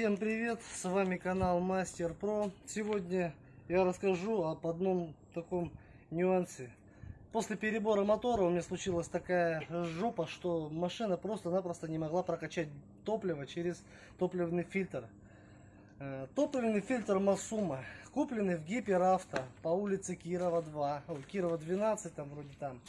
Всем привет, с вами канал Мастер Про. Сегодня я расскажу об одном таком нюансе. После перебора мотора у меня случилась такая жопа, что машина просто-напросто не могла прокачать топливо через топливный фильтр. Э, Топливный фильтр Масума, купленный в Гиперавто по улице Кирова 2, о, Кирова 12 там вроде там.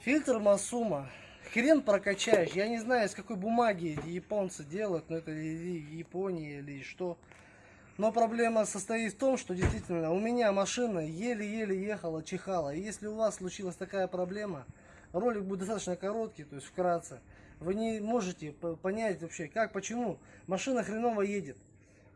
Фильтр Масума. Хрен прокачаешь. Я не знаю, из какой бумаги японцы делают, но это или Япония или что. Но проблема состоит в том, что действительно у меня машина еле-еле ехала, чихала. И если у вас случилась такая проблема, ролик будет достаточно короткий, то есть вкратце. Вы не можете понять вообще, как, почему машина хреново едет.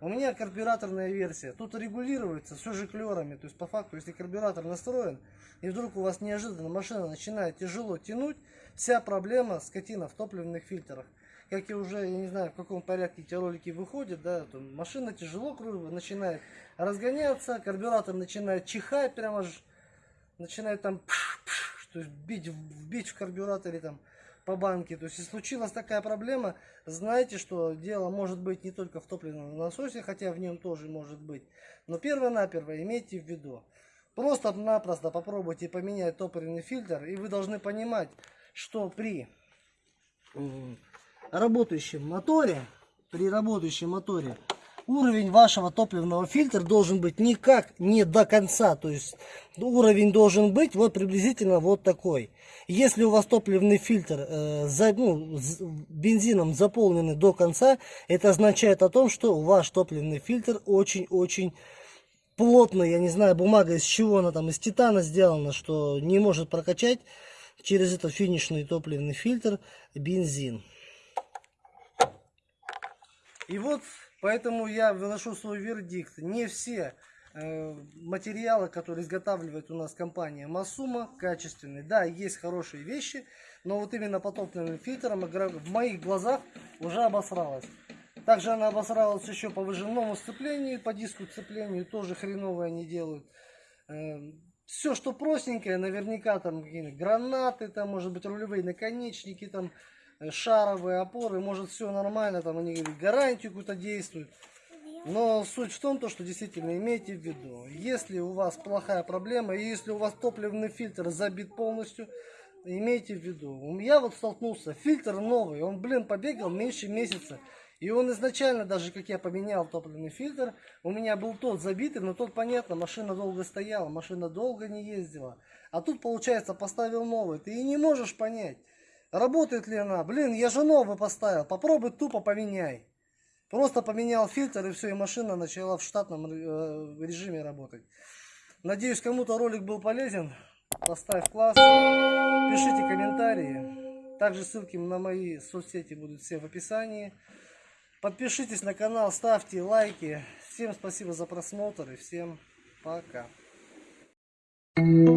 У меня карбюраторная версия. Тут регулируется все жиклерами. То есть по факту, если карбюратор настроен, и вдруг у вас неожиданно машина начинает тяжело тянуть, вся проблема скотина в топливных фильтрах. Как я уже, я не знаю, в каком порядке эти ролики выходят, да, то машина тяжело начинает разгоняться, карбюратор начинает чихать, прямо аж начинает там пш, пш, то есть бить, вбить в карбюраторе там по банке. То есть, если случилась такая проблема, знайте, что дело может быть не только в топливном насосе, хотя в нем тоже может быть. Но перво-наперво имейте в виду. Просто-напросто попробуйте поменять топливный фильтр, и вы должны понимать, что при работающем моторе, при работающем моторе, уровень вашего топливного фильтра должен быть никак не до конца. То есть уровень должен быть вот приблизительно вот такой. Если у вас топливный фильтр э, за, ну, бензином заполненный до конца, это означает о том, что ваш топливный фильтр очень-очень плотный. Я не знаю, бумага из чего она там, из титана сделана, что не может прокачать через этот финишный топливный фильтр бензин. И вот поэтому я выношу свой вердикт. Не все э, материалы, которые изготавливает у нас компания Масума, качественные. Да, есть хорошие вещи, но вот именно по фильтрам в моих глазах уже обосралась. Также она обосралась еще по выжимному сцеплению, по диску сцеплению, тоже хреновые они делают. Э, Все, что простенькое, наверняка там какие-нибудь гранаты, там может быть рулевые наконечники, там шаровые опоры, может все нормально, там они гарантию какую-то действуют. Но суть в том, то, что действительно имейте в виду, если у вас плохая проблема, и если у вас топливный фильтр забит полностью, имейте в виду. Я вот столкнулся, фильтр новый, он, блин, побегал меньше месяца. И он изначально, даже как я поменял топливный фильтр, у меня был тот забитый, но тот, понятно, машина долго стояла, машина долго не ездила. А тут, получается, поставил новый. Ты и не можешь понять, Работает ли она? Блин, я же новый поставил. Попробуй тупо поменяй. Просто поменял фильтр и все, и машина начала в штатном э, режиме работать. Надеюсь, кому-то ролик был полезен. Поставь класс. Пишите комментарии. Также ссылки на мои соцсети будут все в описании. Подпишитесь на канал, ставьте лайки. Всем спасибо за просмотр и всем пока. Thank you.